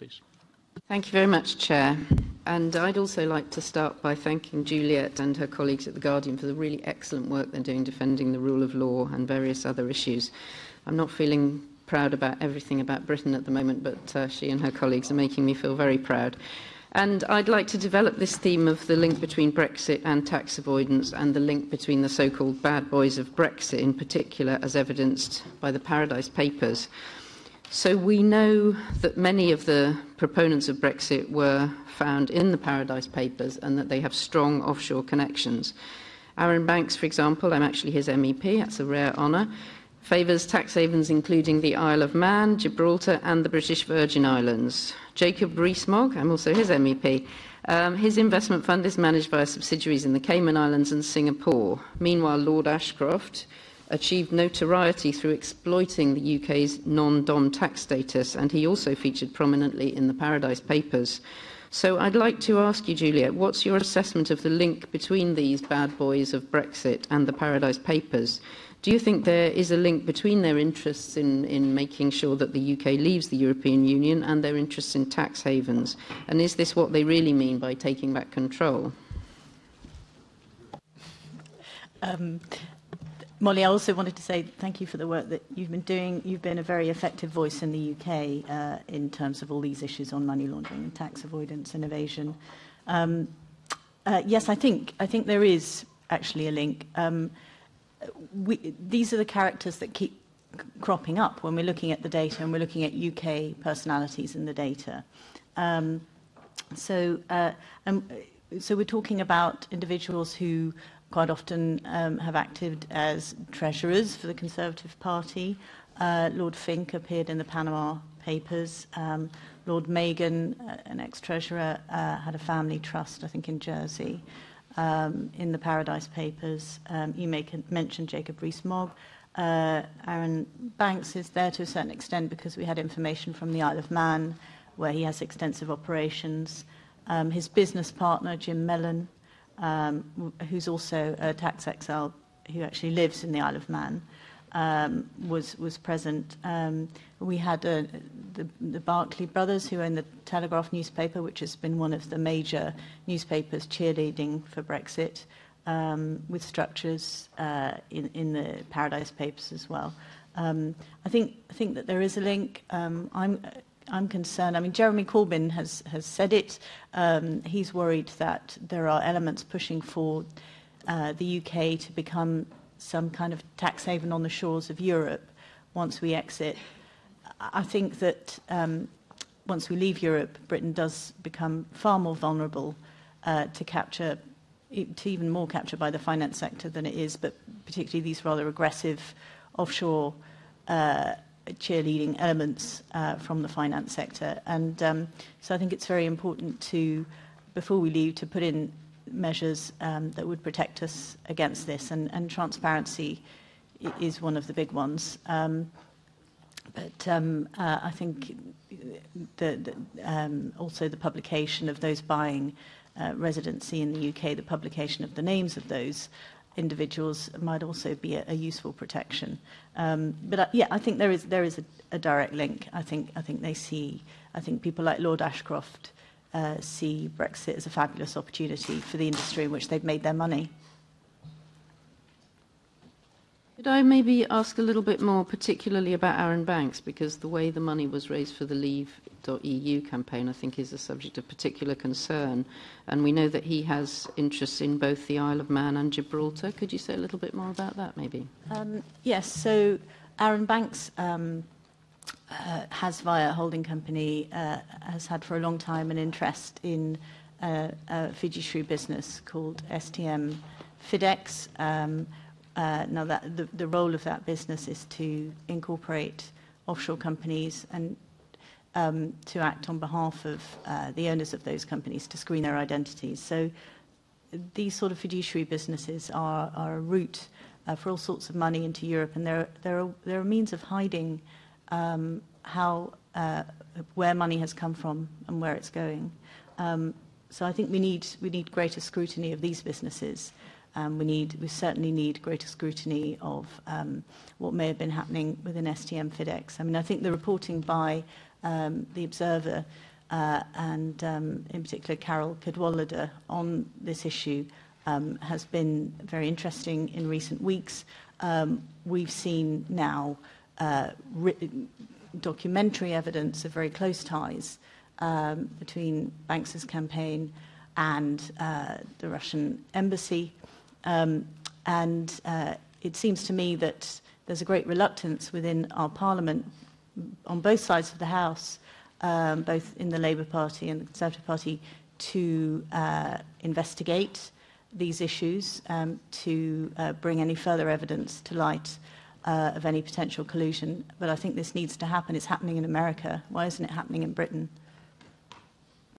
please. Thank you very much, Chair. And I'd also like to start by thanking Juliette and her colleagues at The Guardian for the really excellent work they're doing defending the rule of law and various other issues. I'm not feeling proud about everything about Britain at the moment, but uh, she and her colleagues are making me feel very proud. And I'd like to develop this theme of the link between Brexit and tax avoidance and the link between the so-called bad boys of Brexit in particular as evidenced by the Paradise Papers. So we know that many of the proponents of Brexit were found in the Paradise Papers and that they have strong offshore connections. Arron Banks, for example, I'm actually his MEP, that's a rare honour, favours tax havens including the Isle of Man, Gibraltar and the British Virgin Islands. Jacob Rees-Mogg, I'm also his MEP, um, his investment fund is managed by subsidiaries in the Cayman Islands and Singapore. Meanwhile, Lord Ashcroft, achieved notoriety through exploiting the UK's non-DOM tax status, and he also featured prominently in the Paradise Papers. So I'd like to ask you, Juliette, what's your assessment of the link between these bad boys of Brexit and the Paradise Papers? Do you think there is a link between their interests in, in making sure that the UK leaves the European Union and their interests in tax havens? And is this what they really mean by taking back control? Um, Molly, I also wanted to say thank you for the work that you've been doing. You've been a very effective voice in the UK uh, in terms of all these issues on money laundering and tax avoidance and evasion. Um, uh, yes, I think I think there is actually a link. Um, we, these are the characters that keep cropping up when we're looking at the data and we're looking at UK personalities in the data. Um, so, uh, um, so we're talking about individuals who quite often um, have acted as treasurers for the Conservative Party. Uh, Lord Fink appeared in the Panama Papers. Um, Lord Magan, uh, an ex-treasurer, uh, had a family trust, I think, in Jersey. Um, in the Paradise Papers, um, you make mention Jacob Rees-Mogg. Uh, Arron Banks is there to a certain extent because we had information from the Isle of Man, where he has extensive operations. Um, his business partner, Jim Mellon, um, who's also a tax exile who actually lives in the Isle of Man, um, was was present. Um, we had uh, the, the Barclay brothers who own the Telegraph newspaper, which has been one of the major newspapers cheerleading for Brexit, um, with structures uh, in, in the Paradise Papers as well. Um, I think I think that there is a link. Um, I'm I'm concerned. I mean, Jeremy Corbyn has, has said it. Um, he's worried that there are elements pushing for uh, the UK to become some kind of tax haven on the shores of Europe once we exit. I think that um, once we leave Europe, Britain does become far more vulnerable uh, to capture, to even more capture by the finance sector than it is, but particularly these rather aggressive offshore uh, cheerleading elements uh, from the finance sector. And um, so I think it's very important to, before we leave, to put in measures um, that would protect us against this. And, and transparency is one of the big ones. Um, but um, uh, I think the, the, um, also the publication of those buying uh, residency in the UK, the publication of the names of those individuals might also be a, a useful protection. Um, but I, yeah, I think there is there is a, a direct link. I think I think they see. I think people like Lord Ashcroft uh, see Brexit as a fabulous opportunity for the industry in which they've made their money. Could I maybe ask a little bit more particularly about Arron Banks, because the way the money was raised for the Leave.eu campaign, I think, is a subject of particular concern. And we know that he has interests in both the Isle of Man and Gibraltar. Could you say a little bit more about that, maybe? Um, yes, so Arron Banks um, uh, has, via a holding company, uh, has had for a long time an interest in uh, a fiduciary business called STM Fidecs, um, Uh, now, that the, the role of that business is to incorporate offshore companies and um, to act on behalf of uh, the owners of those companies to screen their identities. So these sort of fiduciary businesses are, are a route uh, for all sorts of money into Europe, and there, there, are, there are means of hiding um, how, uh, where money has come from and where it's going. Um, so I think we need, we need greater scrutiny of these businesses Um, we need, we certainly need greater scrutiny of um, what may have been happening within STM Fidecs. I mean, I think the reporting by um, the Observer uh, and um, in particular Carole Cadwalladr on this issue um, has been very interesting in recent weeks. Um, we've seen now uh, documentary evidence of very close ties um, between Banks's campaign and uh, the Russian embassy. Um, and uh, it seems to me that there's a great reluctance within our parliament on both sides of the House, um, both in the Labour Party and the Conservative Party, to uh, investigate these issues, um, to uh, bring any further evidence to light uh, of any potential collusion. But I think this needs to happen. It's happening in America. Why isn't it happening in Britain?